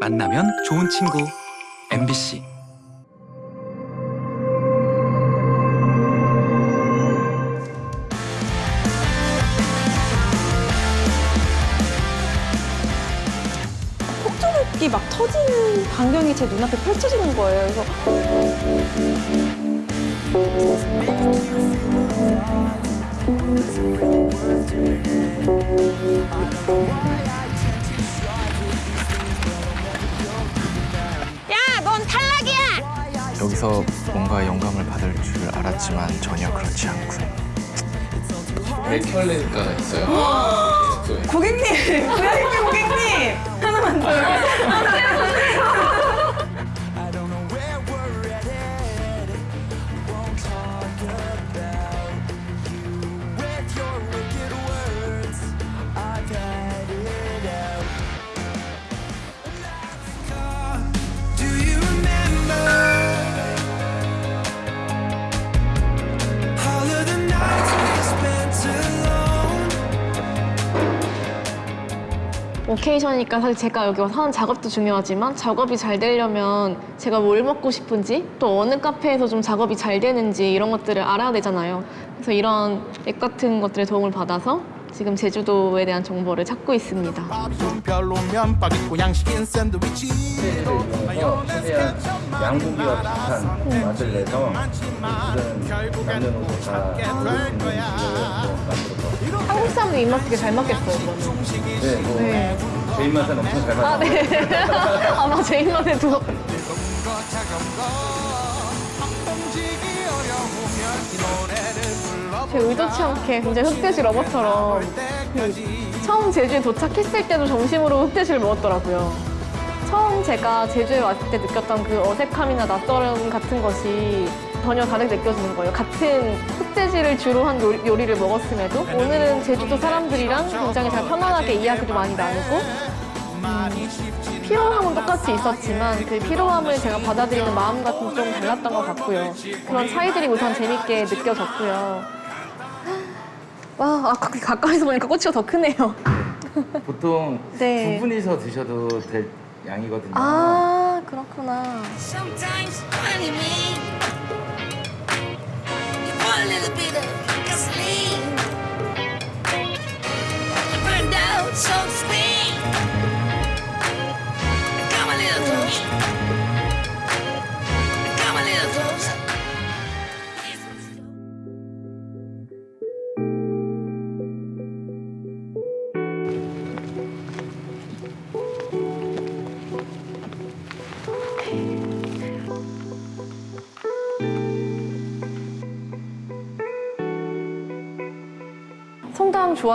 만나면 좋은 친구 MBC 폭죽이 막 터지는 광경이 제 눈앞에 펼쳐지는 거예요. 그래서 여기서 뭔가 영감을 받을 줄 알았지만 전혀 그렇지 않군. 맥켈레가 있어요. 네. 고객님! VIP 고객님! 하나만 더. 오케이션이니까 사실 제가 여기 와서 하는 작업도 중요하지만 작업이 잘 되려면 제가 뭘 먹고 싶은지 또 어느 카페에서 좀 작업이 잘 되는지 이런 것들을 알아야 되잖아요. 그래서 이런 앱 같은 것들의 도움을 받아서 지금 제주도에 대한 정보를 찾고 있습니다. 빠겠고 양식인 샌드위치 이용해서 최대한 양고기와 비슷한 맛을 내서 남녀노소 다 한국 사람들 입맛 되게 잘 맞겠어요, 이거는. 네, 뭐 네. 제 입맛은 엄청 잘 맞아요. 아, 네. 아마 제 입맛에도. 제 의도치 않게 굉장히 흑돼지 러버처럼 그 처음 제주에 도착했을 때도 점심으로 흑돼지를 먹었더라고요. 처음 제가 제주에 왔을 때 느꼈던 그 어색함이나 낯설음 같은 것이 전혀 다르게 느껴지는 거예요. 같은 흑돼지를 주로 한 요리, 요리 를 먹었음에도 오늘은 제주도 사람들이랑 굉장히 잘 편안하게 이야기도 많이 나누고 음, 피로함은 똑같이 있었지만 그 피로함을 제가 받아들이는 마음 같은 좀 달랐던 것 같고요. 그런 차이들이 우선 재밌게 느껴졌고요. 와, 아, 가- 가까이서 보니까 꼬치가 더 크네요. 보통 네. 두 분이서 드셔도 될 양이거든요. 아, 그렇구나. Funny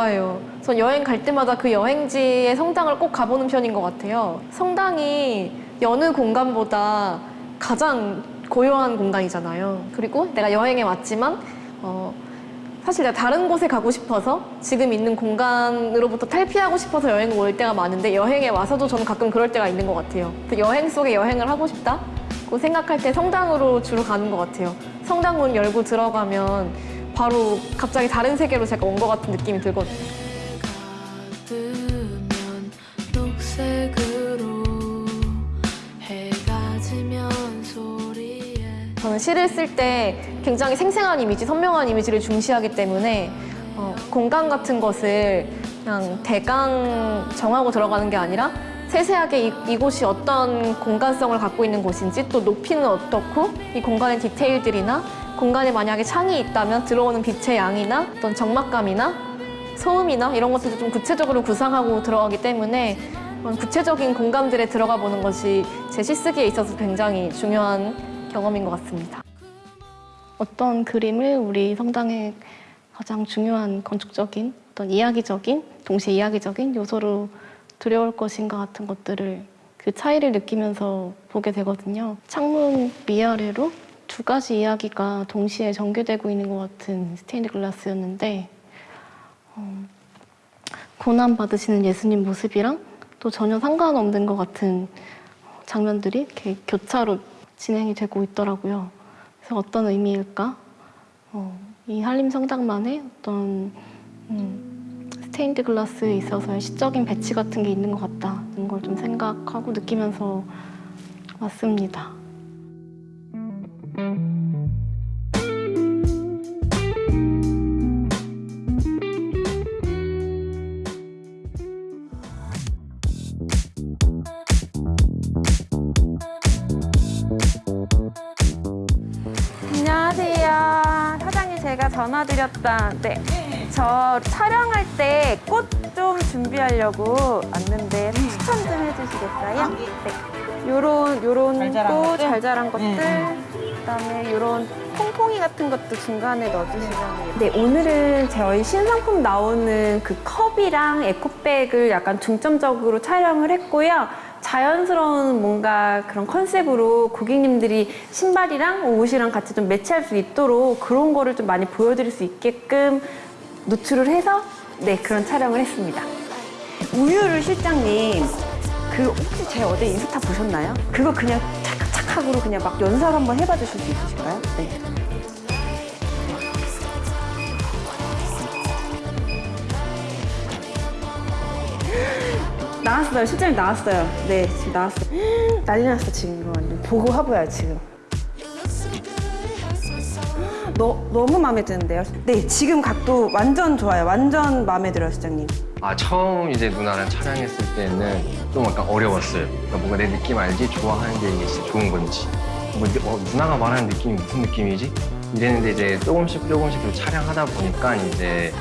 좋아해요. 전 여행 갈 때마다 그 여행지의 성당을 꼭 가보는 편인 것 같아요. 성당이 여느 공간보다 가장 고요한 공간이잖아요. 그리고 내가 여행에 왔지만 어, 사실 내가 다른 곳에 가고 싶어서 지금 있는 공간으로부터 탈피하고 싶어서 여행을 올 때가 많은데 여행에 와서도 저는 가끔 그럴 때가 있는 것 같아요. 그래서 여행 속에 여행을 하고 싶다고 생각할 때 성당으로 주로 가는 것 같아요. 성당 문 열고 들어가면 바로 갑자기 다른 세계로 제가 온 것 같은 느낌이 들거든요. 저는 시를 쓸 때 굉장히 생생한 이미지, 선명한 이미지를 중시하기 때문에 어, 공간 같은 것을 그냥 대강 정하고 들어가는 게 아니라 세세하게 이, 이곳이 어떤 공간성을 갖고 있는 곳인지 또 높이는 어떻고 이 공간의 디테일들이나 공간에 만약에 창이 있다면 들어오는 빛의 양이나 어떤 적막감이나 소음이나 이런 것들도 좀 구체적으로 구상하고 들어가기 때문에 구체적인 공간들에 들어가 보는 것이 제 시쓰기에 있어서 굉장히 중요한 경험인 것 같습니다. 어떤 그림을 우리 성당의 가장 중요한 건축적인 어떤 이야기적인 동시에 이야기적인 요소로 들여올 것인가 같은 것들을 그 차이를 느끼면서 보게 되거든요. 창문 위아래로 두 가지 이야기가 동시에 전개되고 있는 것 같은 스테인드 글라스였는데 어, 고난 받으시는 예수님 모습이랑 또 전혀 상관없는 것 같은 장면들이 이렇게 교차로 진행이 되고 있더라고요. 그래서 어떤 의미일까? 어, 이 한림 성당만의 어떤 음, 스테인드 글라스에 있어서의 시적인 배치 같은 게 있는 것 같다는 걸걸좀 생각하고 느끼면서 왔습니다. 전화드렸던 네. 저 촬영할 때 꽃 좀 준비하려고 왔는데 추천 좀 해주시겠어요? 네. 요런 요런 꽃잘 자란 것들 그다음에 요런 퐁퐁이 같은 것도 중간에 넣어주시면 네 오늘은 저희 신상품 나오는 그 컵이랑 에코백을 약간 중점적으로 촬영을 했고요. 자연스러운 뭔가 그런 컨셉으로 고객님들이 신발이랑 옷이랑 같이 좀 매치할 수 있도록 그런 거를 좀 많이 보여드릴 수 있게끔 노출을 해서 네 그런 촬영을 했습니다. 우유를 실장님 그 혹시 제 어제 인스타 보셨나요? 그거 그냥 착착착으로 그냥 막 연설 한번 해봐 주실 수 있으실까요? 네. 나왔어요. 실장님 나왔어요. 네, 지금 나왔어요. 난리 났어, 지금. 보고 화보야, 지금. 너, 너무 마음에 드는데요? 네, 지금 각도 완전 좋아요. 완전 마음에 들어요, 실장님. 아 처음 이제 누나랑 촬영했을 때는 좀 약간 어려웠어요. 그러니까 뭔가 내 느낌 알지? 좋아하는 게 이게 진짜 좋은 건지. 뭐 느- 어, 누나가 말하는 느낌이 무슨 느낌이지? 이랬는데 이제 조금씩 조금씩 그 촬영하다 보니까 이제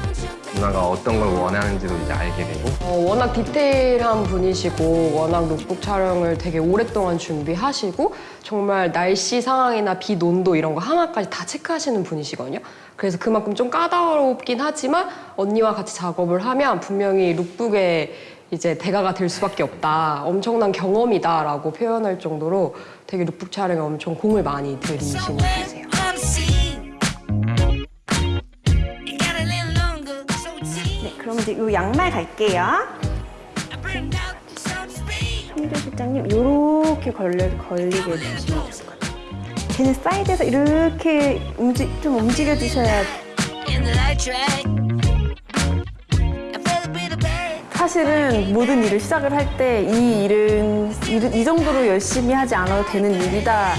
누나가 어떤 걸 원하는지도 이제 알게 되고 어, 워낙 디테일한 분이시고 워낙 룩북 촬영을 되게 오랫동안 준비하시고 정말 날씨 상황이나 비 논도 이런 거 하나까지 다 체크하시는 분이시거든요. 그래서 그만큼 좀 까다롭긴 하지만 언니와 같이 작업을 하면 분명히 룩북에 이제 대가가 될 수밖에 없다. 엄청난 경험이다 라고 표현할 정도로 되게 룩북 촬영에 엄청 공을 많이 들이시는 분이세요. 이제 요 양말 갈게요. 홍조 실장님, 요렇게 걸려, 걸리게 해주시면 좋을 것 같아요. 걔는 사이드에서 이렇게 움직, 좀 움직여 주셔야. 사실은 모든 일을 시작을 할 때 이 일은 이, 이 정도로 열심히 하지 않아도 되는 일이다.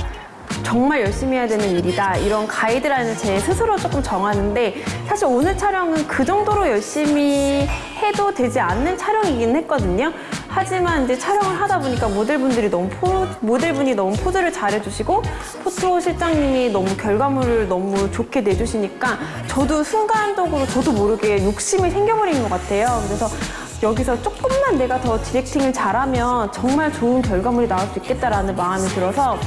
정말 열심히 해야 되는 일이다. 이런 가이드라인을 제 스스로 조금 정하는데 사실 오늘 촬영은 그 정도로 열심히 해도 되지 않는 촬영이긴 했거든요. 하지만 이제 촬영을 하다 보니까 모델분들이 너무 포, 모델분이 너무 포즈를 잘해주시고 포토 실장님이 너무 결과물을 너무 좋게 내주시니까 저도 순간적으로 저도 모르게 욕심이 생겨버린 것 같아요. 그래서 여기서 조금만 내가 더 디렉팅을 잘하면 정말 좋은 결과물이 나올 수 있겠다라는 마음이 들어서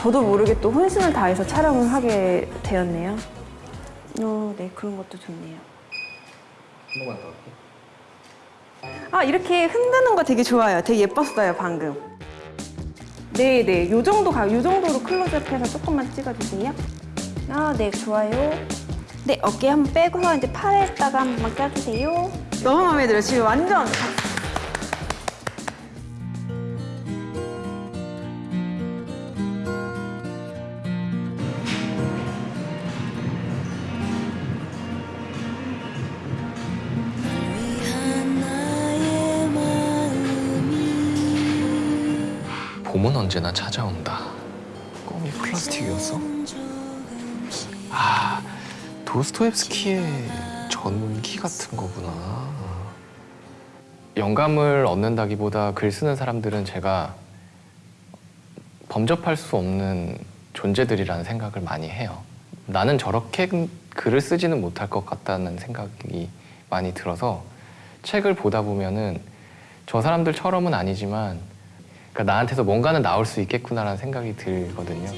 저도 모르게 또 혼신을 다해서 촬영을 하게 되었네요. 어, 네, 그런 것도 좋네요. 한 번만 더 할게. 아, 이렇게 흔드는 거 되게 좋아요. 되게 예뻤어요, 방금. 네, 네. 요 정도 가, 요 정도로 클로즈업해서 조금만 찍어주세요. 아, 네, 좋아요. 네, 어깨 한번 빼고서 이제 팔에다가 한 번만 껴주세요. 너무 마음에 들어요. 지금 완전. 봄은 언제나 찾아온다. 껌이 플라스틱이었어? 아, 도스토옙스키의 전기 같은 거구나. 영감을 얻는다기보다 글 쓰는 사람들은 제가 범접할 수 없는 존재들이라는 생각을 많이 해요. 나는 저렇게 글을 쓰지는 못할 것 같다는 생각이 많이 들어서 책을 보다 보면은 저 사람들처럼은 아니지만 그러니까 나한테서 뭔가는 나올 수 있겠구나라는 생각이 들거든요.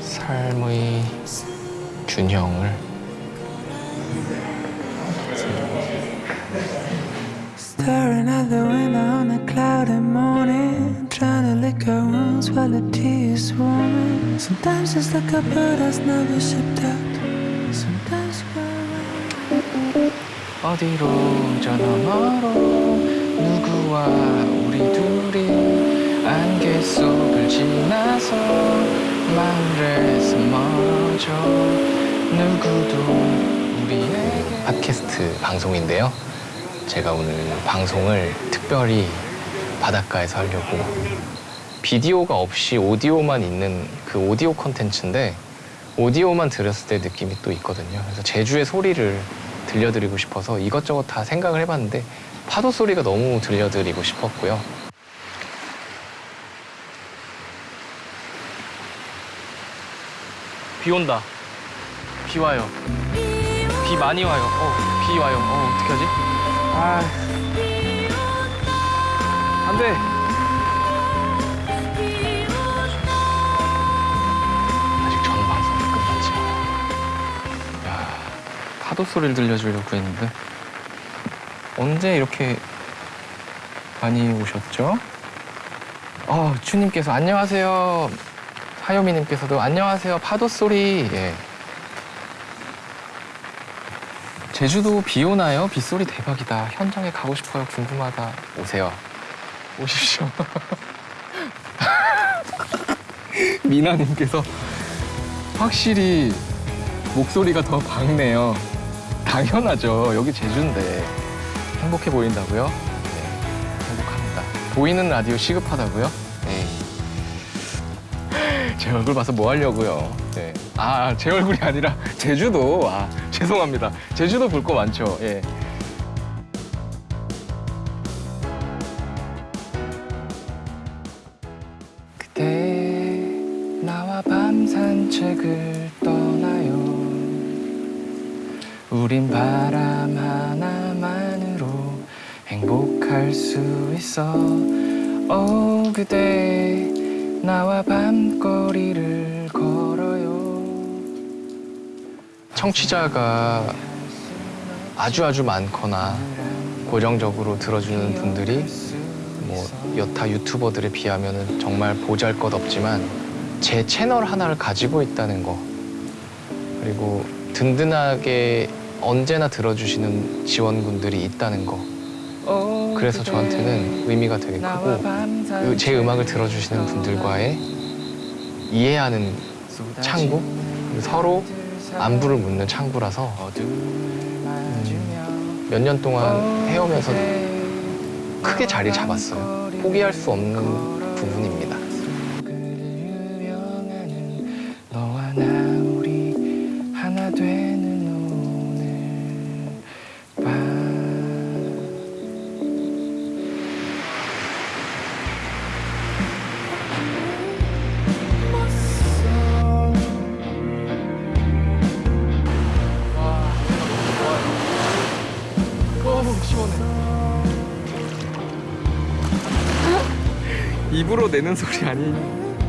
삶의 균형을 Staring out the window on a cloudy morning, trying to lick her wounds while the tea is warming. Sometimes it's like a bird that's never shipped out. 어디로 저 너머로 누구와 우리 둘이 안개 속을 지나서 마을에서 멀어져 누구도 우리에게 팟캐스트 방송인데요. 제가 오늘 방송을 특별히 바닷가에서 하려고 비디오가 없이 오디오만 있는 그 오디오 컨텐츠인데 오디오만 들었을 때 느낌이 또 있거든요. 그래서 제주의 소리를 들려드리고 싶어서 이것저것 다 생각을 해봤는데 파도 소리가 너무 들려드리고 싶었고요. 비 온다. 비 와요. 비 많이 와요. 어, 비 와요. 어, 어떡하지? 아. 안 돼. 파도 소리를 들려주려고 했는데 언제 이렇게 많이 오셨죠? 어, 추님께서 안녕하세요. 하요미님께서도 안녕하세요. 파도 소리. 예. 제주도 비 오나요? 빗소리 대박이다. 현장에 가고 싶어요. 궁금하다. 오세요. 오십시오. 미나님께서 확실히 목소리가 더 밝네요. 당연하죠. 여기 제주인데 행복해 보인다고요? 네, 행복합니다. 보이는 라디오 시급하다고요? 네. 제 얼굴 봐서 뭐 하려고요? 네. 아, 제 얼굴이 아니라 제주도. 아, 죄송합니다. 제주도 볼 거 많죠. 예. 있어. 오 그대 나와 밤거리를 걸어요. 청취자가 아주 아주 많거나 고정적으로 들어주는 분들이 뭐 여타 유튜버들에 비하면 정말 보잘것없지만 제 채널 하나를 가지고 있다는 거 그리고 든든하게 언제나 들어주시는 지원군들이 있다는 거 그래서 저한테는 의미가 되게 크고 그 제 음악을 들어주시는 분들과의 이해하는 창구 서로 안부를 묻는 창구라서 음, 몇년 동안 해오면서 크게 자리 잡았어요. 포기할 수 없는 부분입니다. 내는 소리 아니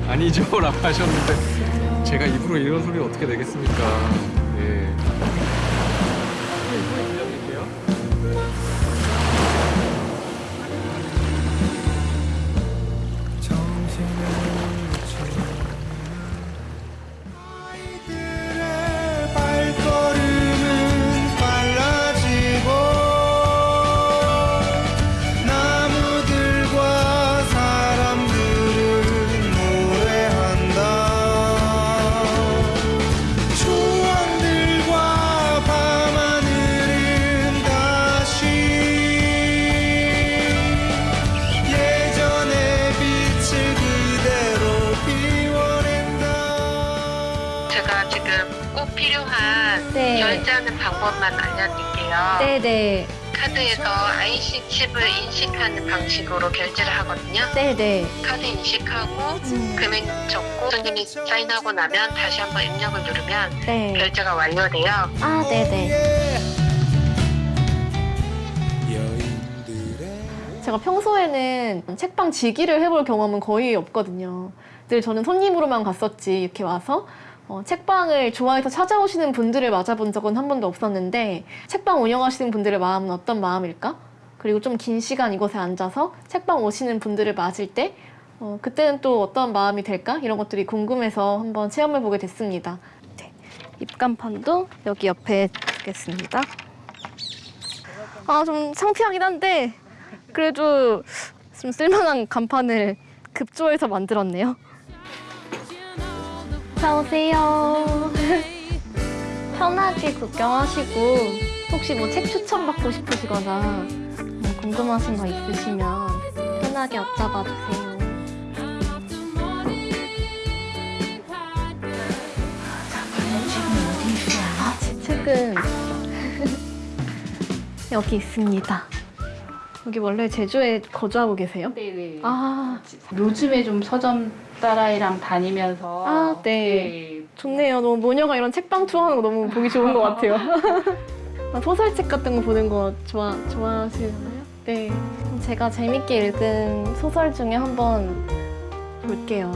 아니죠 라고 하셨는데 제가 입으로 이런 소리 어떻게 내겠습니까? 예. 방법만 알려드릴게요. 네네. 카드에서 IC 칩을 인식하는 방식으로 결제를 하거든요. 네네. 카드 인식하고 금액 적고 손님이 사인하고 나면 다시 한번 입력을 누르면 네. 결제가 완료돼요. 아, 네네. 제가 평소에는 책방 지기를 해볼 경험은 거의 없거든요. 늘 저는 손님으로만 갔었지 이렇게 와서 어, 책방을 좋아해서 찾아오시는 분들을 맞아본 적은 한 번도 없었는데 책방 운영하시는 분들의 마음은 어떤 마음일까? 그리고 좀 긴 시간 이곳에 앉아서 책방 오시는 분들을 맞을 때 어, 그때는 또 어떤 마음이 될까? 이런 것들이 궁금해서 한번 체험해 보게 됐습니다. 네, 입간판도 여기 옆에 두겠습니다. 아, 좀 창피하긴 한데 그래도 좀 쓸만한 간판을 급조해서 만들었네요. 자 오세요. 편하게 구경하시고 혹시 뭐 책 추천 받고 싶으시거나 뭐 궁금하신 거 있으시면 편하게 여쭤봐 주세요. 책은 여기 있습니다. 여기 원래 제주에 거주하고 계세요? 네네. 아, 요즘에 좀 서점 딸아이랑 다니면서 아, 네. 좋네요. 너무 모녀가 이런 책방 투어하는 거 너무 보기 좋은 것 같아요. 아, 소설책 같은 거 보는 거 좋아, 좋아하시나요? 네. 제가 재밌게 읽은 소설 중에 한번 볼게요.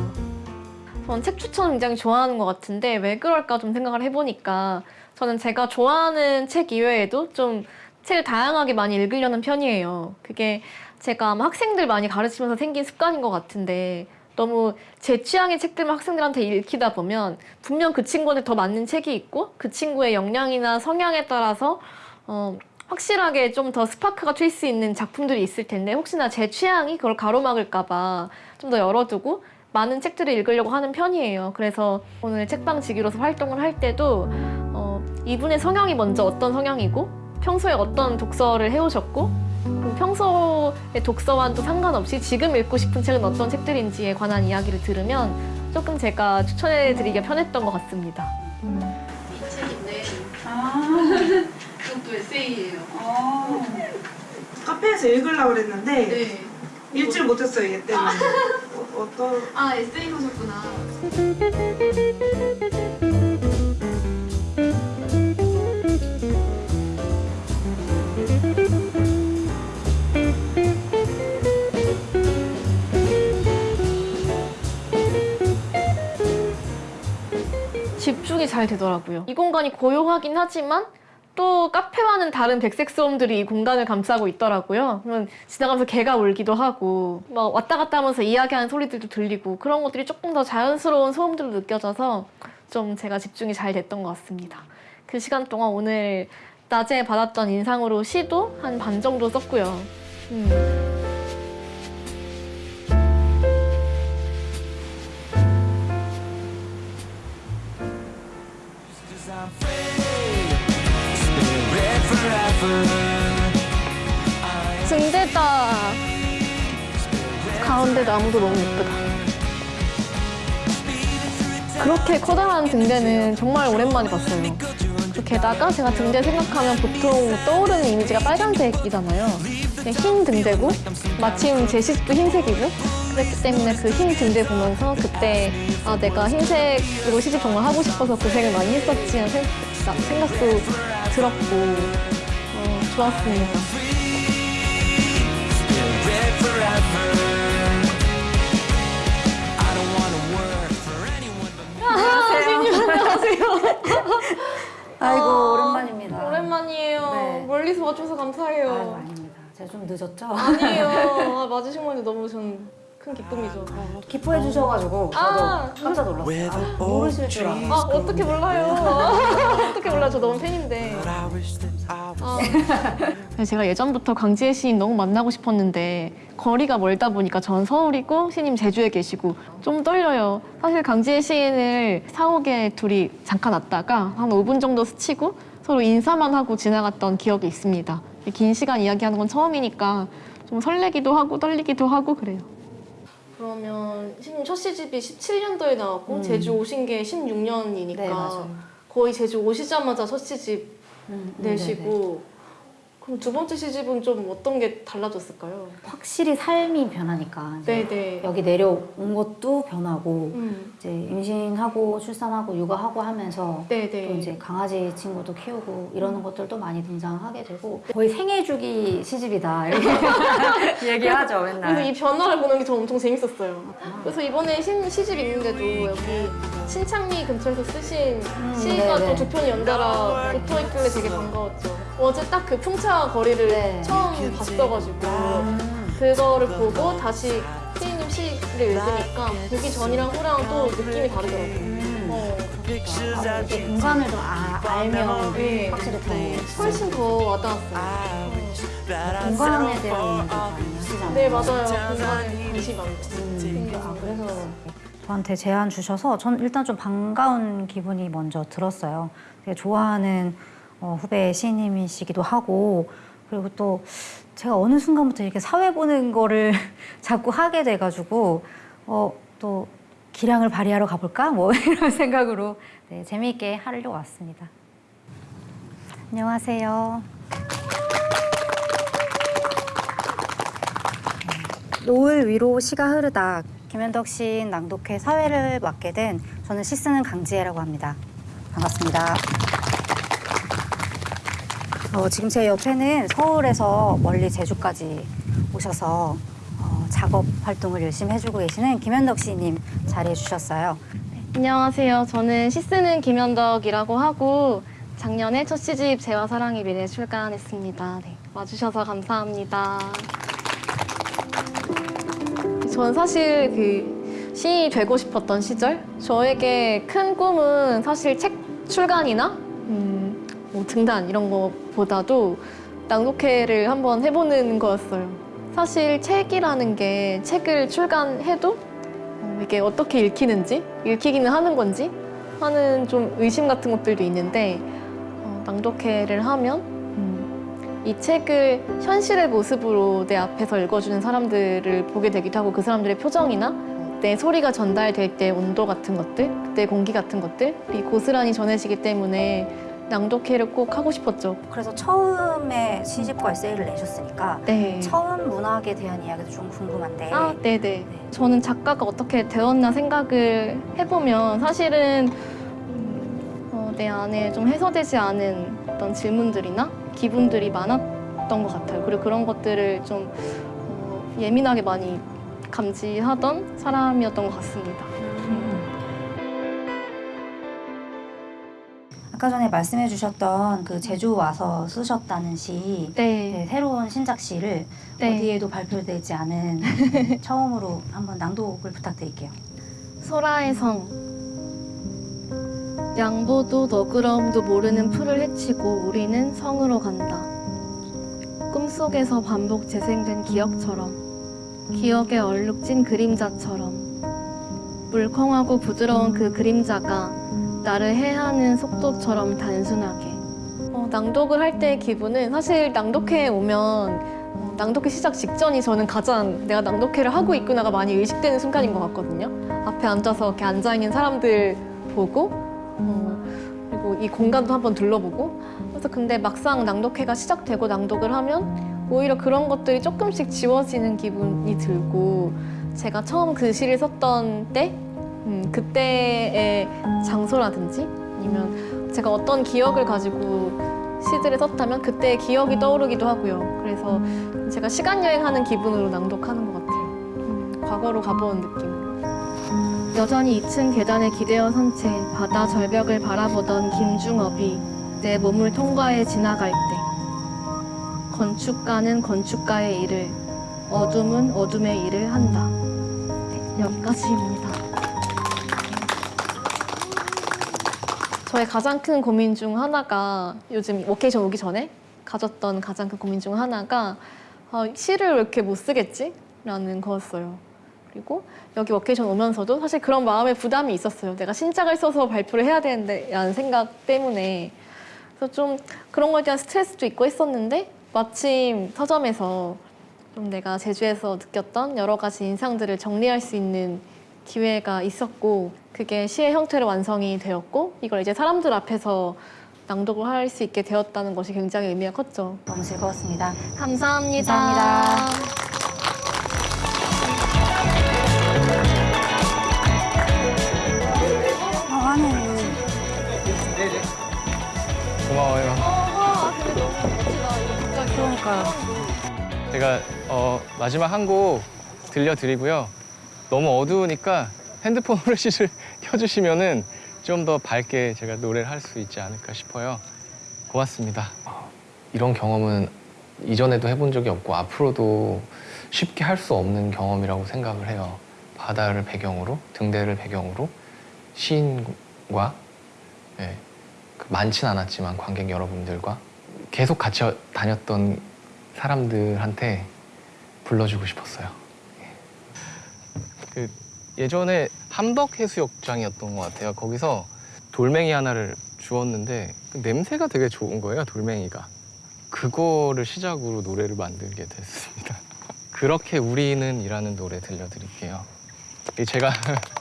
전 책 추천 굉장히 좋아하는 것 같은데 왜 그럴까 좀 생각을 해보니까 저는 제가 좋아하는 책 이외에도 좀 책을 다양하게 많이 읽으려는 편이에요. 그게 제가 아마 학생들 많이 가르치면서 생긴 습관인 것 같은데 너무 제 취향의 책들만 학생들한테 읽히다 보면 분명 그 친구한테 더 맞는 책이 있고 그 친구의 역량이나 성향에 따라서 어, 확실하게 좀 더 스파크가 튈 수 있는 작품들이 있을 텐데 혹시나 제 취향이 그걸 가로막을까 봐 좀 더 열어두고 많은 책들을 읽으려고 하는 편이에요. 그래서 오늘 책방 지기로서 활동을 할 때도 어, 이분의 성향이 먼저 어떤 성향이고 평소에 어떤 독서를 해오셨고 평소의 독서와는 또 상관없이 지금 읽고 싶은 책은 어떤 책들인지에 관한 이야기를 들으면 조금 제가 추천해드리기가 편했던 것 같습니다. 이 책인데 아 이것도 에세이예요. 카페에서 읽으려고 그랬는데 네. 읽질 못했어요 얘 때문에 어, 어떤 아 에세이 보셨구나. 집중이 잘 되더라고요. 이 공간이 고요하긴 하지만 또 카페와는 다른 백색 소음들이 이 공간을 감싸고 있더라고요. 그러면 지나가면서 개가 울기도 하고 막 왔다 갔다 하면서 이야기하는 소리들도 들리고 그런 것들이 조금 더 자연스러운 소음들로 느껴져서 좀 제가 집중이 잘 됐던 것 같습니다. 그 시간 동안 오늘 낮에 받았던 인상으로 시도 한 반 정도 썼고요. 음. 등대다. 가운데 나무도 너무 예쁘다. 그렇게 커다란 등대는 정말 오랜만에 봤어요. 또 게다가 제가 등대 생각하면 보통 떠오르는 이미지가 빨간색이잖아요. 흰 등대고 마침 제 시집도 흰색이고 그랬기 때문에 그 흰 등대 보면서 그때 아 내가 흰색으로 시집 정말 하고 싶어서 고생을 많이 했었지 하는 생각, 생각도 들었고 어, 좋았습니다. 안녕하세요. 안녕하세요. 아이고 아, 오랜만입니다. 오랜만이에요. 네. 멀리서 와줘서 감사해요. 아이고, 아닙니다. 제가 좀 늦었죠? 아니에요. 아, 맞으신 건데 너무 전 큰 기쁨이죠. 기뻐해 주셔가지고 저도 아, 깜짝 놀랐어요. 아, 모르실 줄 알았어요. 아, 어떻게 몰라요. 어떻게 몰라요. 저 너무 팬인데. 아. 제가 예전부터 강지혜 시인 너무 만나고 싶었는데 거리가 멀다 보니까 전 서울이고 시님 제주에 계시고 좀 떨려요. 사실 강지혜 시인을 사옥에 둘이 잠깐 왔다가 한 5분 정도 스치고 서로 인사만 하고 지나갔던 기억이 있습니다. 긴 시간 이야기하는 건 처음이니까 좀 설레기도 하고 떨리기도 하고 그래요. 그러면 첫 시집이 17년도에 나왔고 음. 제주 오신 게 16년이니까 네. 거의 제주 오시자마자 첫 시집 음, 내시고 그럼 두 번째 시집은 좀 어떤 게 달라졌을까요? 확실히 삶이 변하니까 네네. 여기 내려온 것도 변하고 음. 이제 임신하고 출산하고 육아하고 하면서 네네. 또 이제 강아지 친구도 키우고 이러는 것들도 많이 등장하게 되고 거의 생애 주기 시집이다 이렇게 얘기하죠 그래서 맨날. 이 변화를 보는 게 저 엄청 재밌었어요. 그래서 이번에 신, 시집 있는데도 여기 신창리 근처에서 쓰신 시가 네네. 또두 편이 연달아 붙어 있길래 되게 반가웠죠. 어제 딱 그 풍차 거리를 네. 처음 봤어가지고 그거를 보고 다시 피디님 시를 읽으니까 보기 전이랑 후랑 또 느낌이 다르더라고요. 어. 아, 이게 공간을 좀 아, 알면 네. 확실히 더 네. 훨씬 더 와닿았어요. 공간에 대한 이야기 많이 하시잖아요. 네 맞아요. 공간에 관심이 많죠. 음, 아, 그래서 저한테 제안 주셔서 전 일단 좀 반가운 기분이 먼저 들었어요. 되게 좋아하는 어, 후배 시인님이시기도 하고 그리고 또 제가 어느 순간부터 이렇게 사회 보는 거를 자꾸 하게 돼가지고 어, 또 기량을 발휘하러 가볼까? 뭐 이런 생각으로 네, 재미있게 하려고 왔습니다. 안녕하세요. 노을 위로 시가 흐르다 김현덕 시인 낭독회 사회를 맡게 된 저는 시 쓰는 강지혜라고 합니다. 반갑습니다. 어, 지금 제 옆에는 서울에서 멀리 제주까지 오셔서 어, 작업 활동을 열심히 해주고 계시는 김현덕 시인님 자리해 주셨어요. 안녕하세요. 저는 시 쓰는 김현덕이라고 하고 작년에 첫 시집 재와 사랑의 미래 출간했습니다. 네, 와주셔서 감사합니다. 전 사실 그 시인이 되고 싶었던 시절 저에게 큰 꿈은 사실 책 출간이나 등단 이런 거보다도 낭독회를 한번 해보는 거였어요. 사실 책이라는 게 책을 출간해도 어, 이게 어떻게 읽히는지 읽히기는 하는 건지 하는 좀 의심 같은 것들도 있는데 어, 낭독회를 하면 음, 이 책을 현실의 모습으로 내 앞에서 읽어주는 사람들을 보게 되기도 하고 그 사람들의 표정이나 내 소리가 전달될 때 온도 같은 것들, 그때 공기 같은 것들이 고스란히 전해지기 때문에 낭독회를 꼭 하고 싶었죠. 그래서 처음에 시집과 에세이를 내셨으니까 네. 처음 문학에 대한 이야기도 좀 궁금한데 아, 네네. 저는 작가가 어떻게 되었나 생각을 해보면 사실은 음, 어, 내 안에 좀 해소되지 않은 어떤 질문들이나 기분들이 많았던 것 같아요. 그리고 그런 것들을 좀 어, 예민하게 많이 감지하던 사람이었던 것 같습니다. 아까 전에 말씀해 주셨던 그 제주 와서 쓰셨다는 시 네, 새로운 신작 시를 네. 어디에도 발표되지 않은 처음으로 한번 낭독을 부탁드릴게요. 소라의 성 양보도 너그러움도 모르는 풀을 헤치고 우리는 성으로 간다. 꿈속에서 반복 재생된 기억처럼 기억에 얼룩진 그림자처럼 물컹하고 부드러운 그 그림자가 나를 해하는 속도처럼 단순하게 어, 낭독을 할 때의 기분은 사실 낭독회에 오면 어, 낭독회 시작 직전이 저는 가장 내가 낭독회를 하고 있구나가 많이 의식되는 순간인 것 같거든요. 앞에 앉아서 이렇게 앉아있는 사람들 보고 어, 그리고 이 공간도 한번 둘러보고 그래서 근데 막상 낭독회가 시작되고 낭독을 하면 오히려 그런 것들이 조금씩 지워지는 기분이 들고 제가 처음 그 시를 썼던 때 음, 그때의 장소라든지 아니면 제가 어떤 기억을 가지고 시들을 썼다면 그때의 기억이 떠오르기도 하고요. 그래서 제가 시간 여행하는 기분으로 낭독하는 것 같아요. 음, 과거로 가본 느낌. 여전히 2층 계단에 기대어 선 채 바다 절벽을 바라보던 김중업이 내 몸을 통과해 지나갈 때 건축가는 건축가의 일을 어둠은 어둠의 일을 한다. 네, 여기까지입니다. 저의 가장 큰 고민 중 하나가 요즘 워케이션 오기 전에 가졌던 가장 큰 고민 중 하나가 아, 시를 왜 이렇게 못 쓰겠지? 라는 거였어요. 그리고 여기 워케이션 오면서도 사실 그런 마음의 부담이 있었어요. 내가 신작을 써서 발표를 해야 되는데 라는 생각 때문에 그래서 좀 그런 거에 대한 스트레스도 있고 했었는데 마침 서점에서 좀 내가 제주에서 느꼈던 여러 가지 인상들을 정리할 수 있는 기회가 있었고 그게 시의 형태로 완성이 되었고 이걸 이제 사람들 앞에서 낭독을 할 수 있게 되었다는 것이 굉장히 의미가 컸죠. 너무 즐거웠습니다. 감사합니다. 감사합니다. 고마워요. 그러니까요. 제가 어, 마지막 한 곡 들려드리고요. 너무 어두우니까 핸드폰 후레쉬를 켜주시면은 좀 더 밝게 제가 노래를 할 수 있지 않을까 싶어요. 고맙습니다. 이런 경험은 이전에도 해본 적이 없고 앞으로도 쉽게 할 수 없는 경험이라고 생각을 해요. 바다를 배경으로, 등대를 배경으로 시인과 예, 그 많진 않았지만 관객 여러분들과 계속 같이 다녔던 사람들한테 불러주고 싶었어요. 그 예전에 함덕 해수욕장이었던 것 같아요. 거기서 돌멩이 하나를 주웠는데 그 냄새가 되게 좋은 거예요. 돌멩이가. 그거를 시작으로 노래를 만들게 됐습니다. 그렇게 우리는 이라는 노래 들려드릴게요. 제가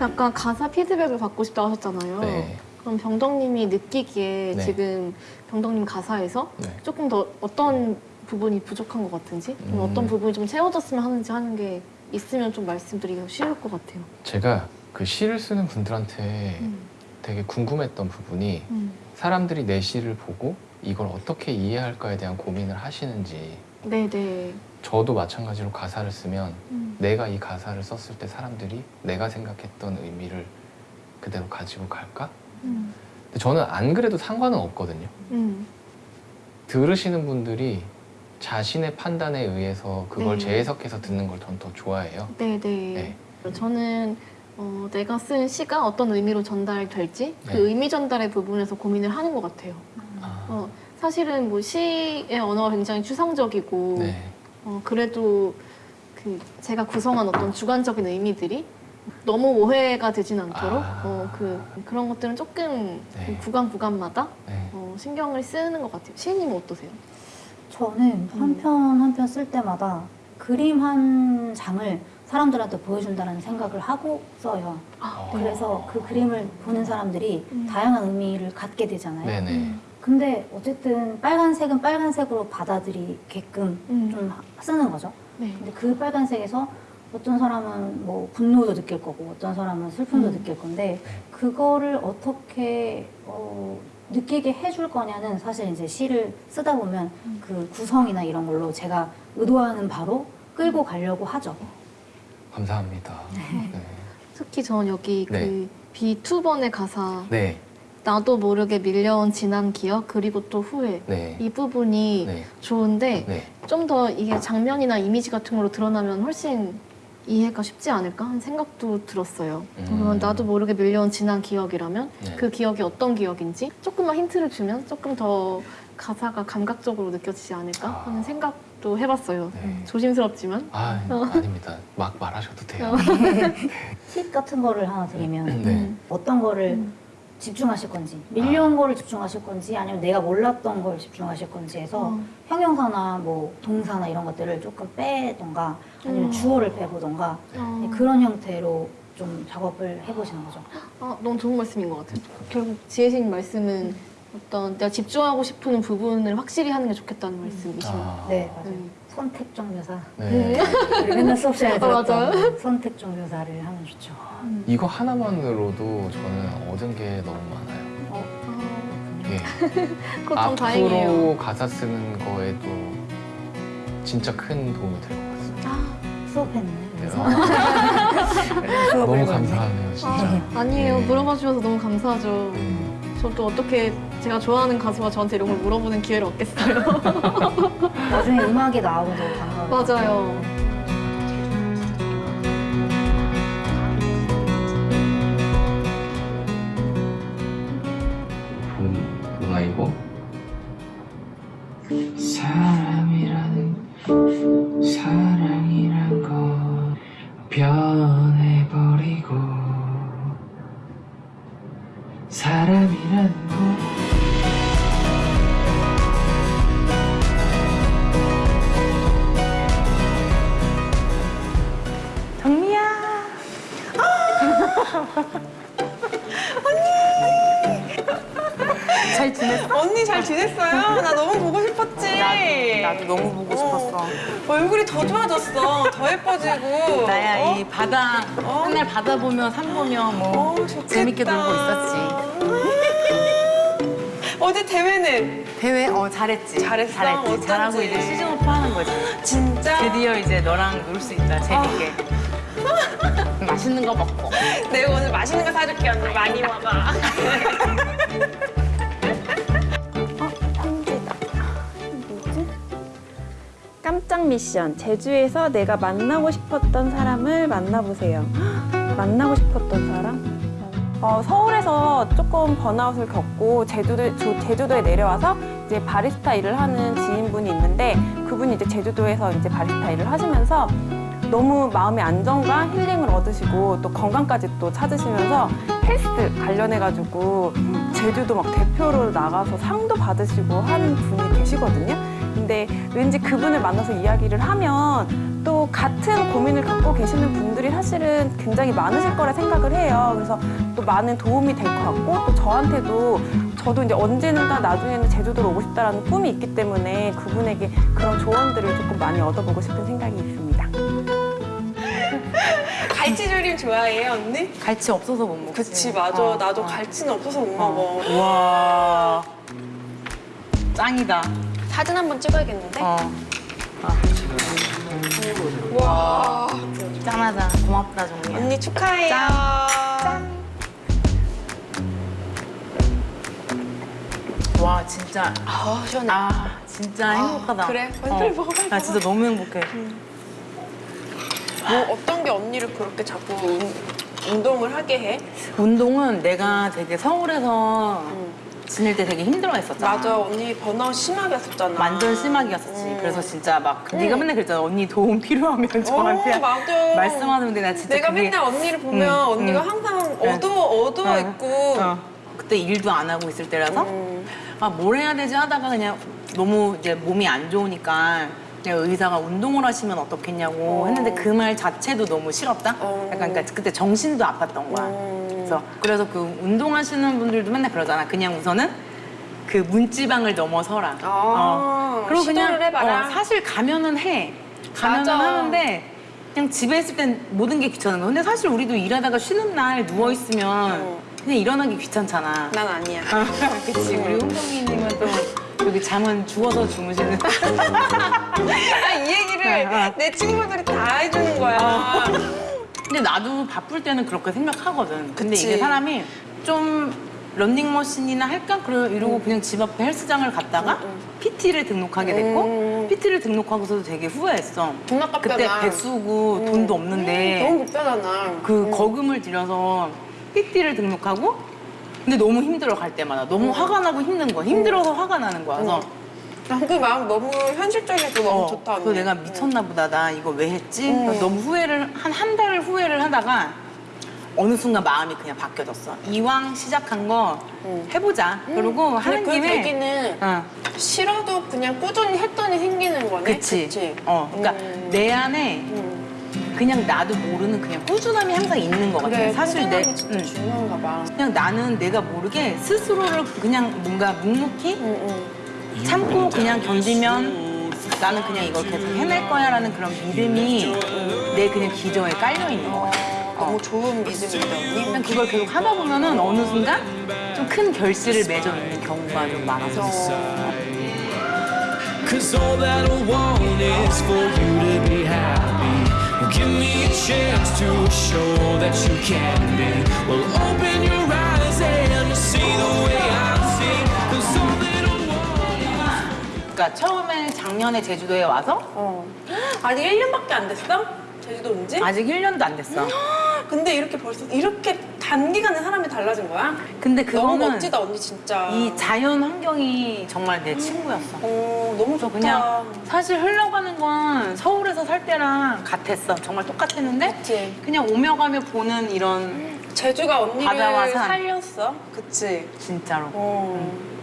약간 가사 피드백을 받고 싶다 하셨잖아요. 네. 그럼 병덕님이 느끼기에 네. 지금 병덕님 가사에서 네. 조금 더 어떤 부분이 부족한 것 같은지 좀 음. 어떤 부분이 좀 채워졌으면 하는지 하는 게 있으면 좀 말씀드리기 쉬울 것 같아요. 제가 그 시를 쓰는 분들한테 음. 되게 궁금했던 부분이 음. 사람들이 내 시를 보고 이걸 어떻게 이해할까에 대한 고민을 하시는지 네네. 저도 마찬가지로 가사를 쓰면 음. 내가 이 가사를 썼을 때 사람들이 내가 생각했던 의미를 그대로 가지고 갈까? 음. 근데 저는 안 그래도 상관은 없거든요. 음. 들으시는 분들이 자신의 판단에 의해서 그걸 네. 재해석해서 듣는 걸 전 더 좋아해요. 네네. 네. 저는 어, 내가 쓴 시가 어떤 의미로 전달될지 그 네. 의미 전달의 부분에서 고민을 하는 것 같아요. 아, 어, 사실은 뭐 시의 언어가 굉장히 추상적이고 네. 어, 그래도 그 제가 구성한 어떤 주관적인 의미들이 너무 오해가 되진 않도록 아. 어, 그 그런 것들은 조금 네. 그 구간 구간마다 네. 어, 신경을 쓰는 것 같아요. 시인님은 어떠세요? 저는 한 편 한 편 쓸 때마다 그림 한 장을 사람들한테 보여준다는 생각을 하고 써요. 아, 그래서 그 그림을 보는 사람들이 다양한 의미를 갖게 되잖아요. 네네. 근데 어쨌든 빨간색은 빨간색으로 받아들이게끔 음. 좀 쓰는 거죠. 네. 근데 그 빨간색에서 어떤 사람은 뭐 분노도 느낄 거고 어떤 사람은 슬픔도 음. 느낄 건데 그거를 어떻게 어, 느끼게 해줄 거냐는 사실 이제 시를 쓰다 보면 음. 그 구성이나 이런 걸로 제가 의도하는 바로 끌고 가려고 하죠. 감사합니다. 네. 특히 전 여기 네. 그 B2번의 가사 네. 나도 모르게 밀려온 지난 기억 그리고 또 후회 네. 이 부분이 네. 좋은데 네. 좀더 이게 장면이나 이미지 같은 걸로 드러나면 훨씬 이해가 쉽지 않을까 하는 생각도 들었어요. 음. 그러면 나도 모르게 밀려온 지난 기억이라면 네. 그 기억이 어떤 기억인지 조금만 힌트를 주면 조금 더 가사가 감각적으로 느껴지지 않을까 아. 하는 생각도 해봤어요. 네. 조심스럽지만. 아, 어. 아닙니다. 막 말하셔도 돼요. 팁 같은 거를 하나 드리면 네. 어떤 거를 집중하실 건지 밀려온 거를 집중하실 건지 아니면 내가 몰랐던 걸 집중하실 건지 해서 어. 형용사나 뭐 동사나 이런 것들을 조금 빼던가 아니면 음. 주어를 빼보던가 어. 네, 그런 형태로 좀 작업을 해보시는 거죠. 아, 너무 좋은 말씀인 것 같아요. 결국 지혜신 말씀은 어떤 내가 집중하고 싶은 부분을 확실히 하는 게 좋겠다는 말씀이시네요. 아. 네, 맞아요. 음. 선택적 묘사. 네. 우리 맨날 수업 시간에 아, 들었던 맞아요. 선택적 묘사를 하면 좋죠. 이거 하나만으로도 저는 얻은 게 너무 많아요. 예. 그거 참 다행이에요. 앞으로 가사 쓰는 거에도 진짜 큰 도움이 될 것 같습니다. 수업했네. 네. 수업을 너무. 감사하네요, 진짜. 아 니에요. 네. 물어봐 주셔서 너무 감사하죠. 음. 저도 어떻게 제가 좋아하는 가수가 저한테 이런 걸 물어보는 기회를 얻겠어요. 나중에 음악이 나오고 반가워요. 맞아요. 지냈어? 지냈어요? 나 너무 보고 싶었지. 나도, 나도 너무 보고 싶었어. 얼굴이 더 좋아졌어. 더 예뻐지고. 나야 어? 이 바다 맨날 바다 보며 산 보며 뭐 재밌게 놀고 있었지. 어제 대회는 대회 어 잘했지. 잘했어? 잘했지. 어쩐지. 잘하고 이제 시즌 오프 하는 거지. 진짜? 드디어 이제 너랑 놀 수 있다 재밌게. 맛있는 거 먹고. 내가 오늘 맛있는 거 사줄게 언니 많이 먹어. 깜짝 미션. 제주에서 내가 만나고 싶었던 사람을 만나보세요. 헉, 만나고 싶었던 사람? 어, 서울에서 조금 번아웃을 겪고 제주도, 조- 제주도에 내려와서 이제 바리스타 일을 하는 지인분이 있는데 그분이 이제 제주도에서 이제 바리스타 일을 하시면서 너무 마음의 안정과 힐링을 얻으시고 또 건강까지 또 찾으시면서 헬스 관련해가지고 제주도 막 대표로 나가서 상도 받으시고 하는 분이 계시거든요. 근데 왠지 그분을 만나서 이야기를 하면 또 같은 고민을 갖고 계시는 분들이 사실은 굉장히 많으실 거라 생각을 해요. 그래서 또 많은 도움이 될 것 같고 또 저한테도 저도 이제 언젠가 나중에는 제주도로 오고 싶다라는 꿈이 있기 때문에 그분에게 그런 조언들을 조금 많이 얻어보고 싶은 생각이 있습니다. 갈치조림 좋아해요 언니? 갈치 없어서 못 먹지. 그치 맞아. 어, 나도 어. 갈치는 없어서 못 먹어. 와 짱이다. 사진 한 번 찍어야겠는데? 어. 와. 짠하다. 고맙다 정리. 언니 축하해요. 와 진짜 아 시원해. 아 진짜 행복하다. 그래? 빨리 어. 먹어, 나 진짜 너무 행복해. 뭐 어떤 게 언니를 그렇게 자꾸 운, 운동을 하게 해? 운동은 내가 되게 서울에서 지낼 때 되게 힘들어했었잖아. 맞아 언니 번아웃 심하게 했었잖아. 완전 심하게였었지. 그래서 진짜 막 네가 맨날 그랬잖아. 언니 도움 필요하면 저한테 어, 맞아. 말씀하는데 나 진짜 내가 그게- 맨날 언니를 보면 응, 언니가 응. 항상 응. 어두워 어두워 응. 있고 어. 그때 일도 안 하고 있을 때라서 음. 아뭘 해야 되지 하다가 그냥 너무 이제 몸이 안 좋으니까 그냥 의사가 운동을 하시면 어떻겠냐고 했는데 그 말 자체도 너무 싫었다. 어. 약간 그러니까 그때 정신도 아팠던 거야. 음. 그래서 그래서 그 운동하시는 분들도 맨날 그러잖아. 그냥 우선은 그 문지방을 넘어서라. 어. 그리고 그냥 아. 어, 사실 가면은 해. 가면은 맞아. 하는데 그냥 집에 있을 땐 모든 게 귀찮은 거야. 근데 사실 우리도 일하다가 쉬는 날 누워 있으면 그냥 일어나기 귀찮잖아. 난 아니야. 그치 우리 홍정이님은 또 여기 잠은 죽어서 주무시는. 아, 이 얘기를 내 친구들이 다 해주는 거야. 근데 나도 바쁠 때는 그렇게 생각하거든. 근데 그치. 이게 사람이 좀 런닝머신이나 할까? 그러 이러고 그냥 집 앞에 헬스장을 갔다가 PT를 등록하게 됐고 PT를 등록하고서도 되게 후회했어. 돈 아깝잖아. 그때 백수고 돈도 없는데 너무 비싸잖아. 그 거금을 들여서 PT를 등록하고 근데 너무 힘들어 갈 때마다 너무 화가 나고 힘든 거야. 힘들어서 화가 나는 거야. 그래서 난 그 마음 너무 현실적이고 너무 어, 좋다. 언니. 내가 미쳤나 보다. 나 이거 왜 했지? 음. 너무 후회를 한 한달 후회를 하다가 어느 순간 마음이 그냥 바뀌어졌어. 이왕 시작한 거 해보자. 그리고 하는 그 김에 계기는 어, 싫어도 그냥 꾸준히 했더니 생기는 거네. 그치. 그치? 어, 그러니까 음. 내 안에 그냥 나도 모르는 그냥 꾸준함이 항상 있는 것 같아. 그래, 사실 내 응. 중요한가 봐. 그냥 나는 내가 모르게 스스로를 그냥 뭔가 묵묵히 참고 그냥 견디면 나는 그냥 이걸 계속 해낼 거야 라는 그런 믿음이 내 그냥 기저에 깔려 있는 것 같아. 너무 좋은 언니. 그냥 그걸 계속 하다 보면 은 어느 순간 좀 큰 결실을 맺어 있는 경우가 좀 많아서. Cause all that I want is for you to be happy. Give me a chance to show that you can be. Well, open your eyes and see the way I 그러니까 처음에 작년에 제주도에 와서 어. 아직 1년밖에 안 됐어? 제주도 온 지? 아직 1년도 안 됐어. 근데 이렇게 벌써 이렇게 단기간에 사람이 달라진 거야? 근데 너무 그거는 멋지다 언니 진짜. 이 자연 환경이 정말 내 친구였어. 어, 너무 좋다. 그냥 사실 흘러가는 건 서울에서 살 때랑 같았어. 정말 똑같았는데 그치. 그냥 오며 가며 보는 이런 제주가 언니를 바다와 산. 살렸어. 그치? 진짜로. 어.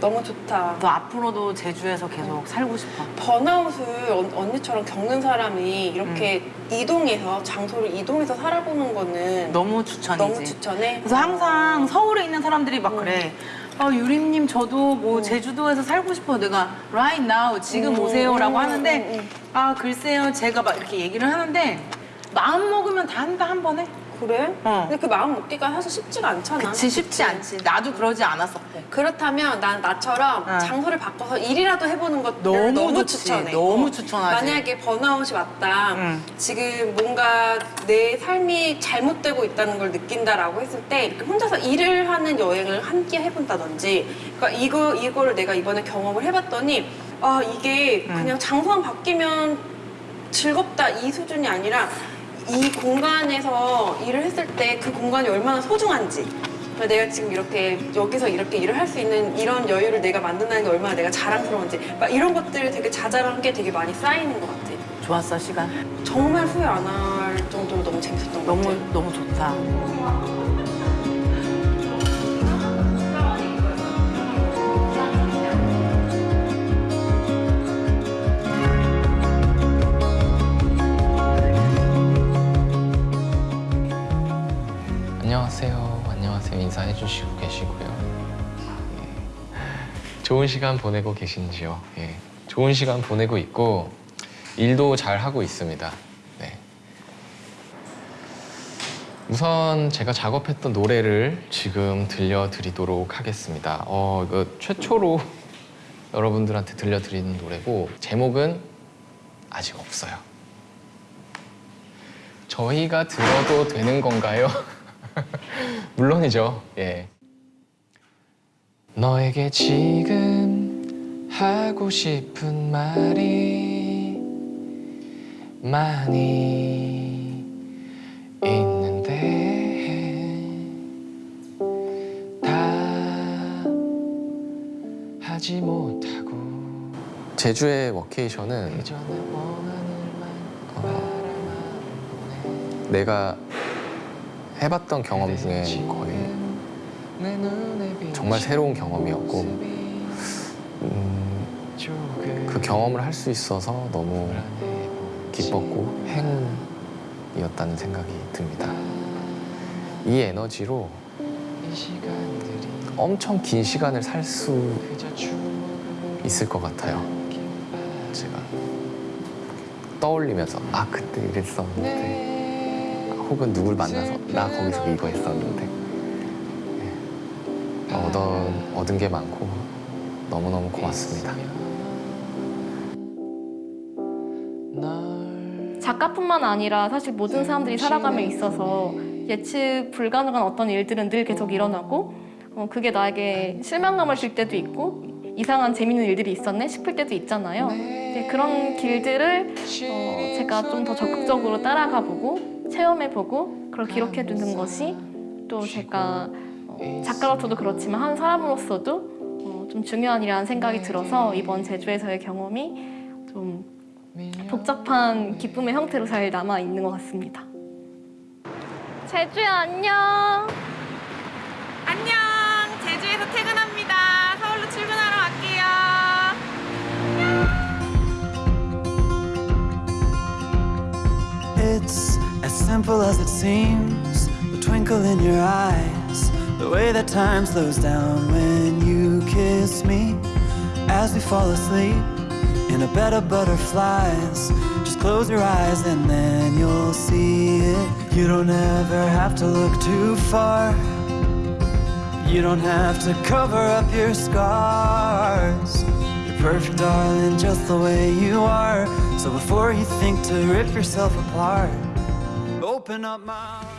너무 좋다. 너 앞으로도 제주에서 계속 살고 싶어. 번아웃을 언- 언니처럼 겪는 사람이 이렇게 음. 이동해서 장소를 이동해서 살아보는 거는 너무 추천이지. 너무 추천해. 그래서 항상 서울에 있는 사람들이 막 그래. 아, 유림님 저도 뭐 제주도에서 살고 싶어요. 내가 right now 지금 음, 오세요라고 음, 하는데 아 글쎄요 제가 막 이렇게 얘기를 하는데 마음 먹으면 다 한다 한 번에. 그래? 어. 근데 그 마음 먹기가 사실 쉽지가 않잖아. 그치 쉽지 않지. 나도 그러지 않았었대. 그렇다면 난 나처럼 어. 장소를 바꿔서 일이라도 해보는 것을 너무 너무, 좋지. 추천해. 너무 어. 추천하지. 만약에 번아웃이 왔다. 응. 지금 뭔가 내 삶이 잘못되고 있다는 걸 느낀다라고 했을 때 이렇게 혼자서 일을 하는 여행을 함께 해본다든지. 그러니까 이거 이거를 내가 이번에 경험을 해봤더니 아 이게 그냥 장소만 바뀌면 즐겁다 이 수준이 아니라 이 공간에서 일을 했을 때 그 공간이 얼마나 소중한지 내가 지금 이렇게 여기서 이렇게 일을 할 수 있는 이런 여유를 내가 만든다는 게 얼마나 내가 자랑스러운지 막 이런 것들이 되게 자잘한 게 되게 많이 쌓이는 것 같아 좋았어 시간. 정말 후회 안 할 정도로 너무 재밌었던 것 너무 같아 너무 좋다. 인사해 주시고 계시고요. 예. 좋은 시간 보내고 계신지요? 예. 좋은 시간 보내고 있고 일도 잘 하고 있습니다. 네. 우선 제가 작업했던 노래를 지금 들려드리도록 하겠습니다. 어, 이거 최초로 여러분들한테 들려드리는 노래고 제목은 아직 없어요. 저희가 들어도 되는 건가요? 물론이죠. 예. 너에게 지금 하고 싶은 말이 많이 있는데 다 하지 못하고 제주의 워케이션은 내가 해봤던 경험 중에 거의 정말 새로운 경험이었고 음, 그 경험을 할 수 있어서 너무 기뻤고 행운이었다는 생각이 듭니다. 이 에너지로 엄청 긴 시간을 살 수 있을 것 같아요. 제가 떠올리면서 아 그때 이랬었는데 혹은 누굴 만나서 나 거기서 이거 했었는데 네. 얻은, 얻은 게 많고 너무너무 고맙습니다. 작가뿐만 아니라 사실 모든 사람들이 살아가며 있어서 예측 불가능한 어떤 일들은 늘 계속 일어나고 어, 그게 나에게 실망감을 줄 때도 있고 이상한 재밌는 일들이 있었네 싶을 때도 있잖아요. 이제 그런 길들을 어, 제가 좀 더 적극적으로 따라가 보고 체험해 보고 그걸 기록해 두는 것이 또 제가 어, 작가로서도 그렇지만 한 사람으로서도 어, 좀 중요한 일이라는 생각이 들어서 이번 제주에서의 경험이 좀 복잡한 기쁨의 형태로 잘 남아 있는 것 같습니다. 제주야 안녕. 안녕! 제주에서 퇴근합니다. 서울로 출근하러 갈게요. It's as simple as it seems. The twinkle in your eyes, the way that time slows down when you kiss me. As we fall asleep in a bed of butterflies, just close your eyes and then you'll see it. You don't ever have to look too far. You don't have to cover up your scars. You're perfect, darling, just the way you are. So before you think to rip yourself apart, open up my.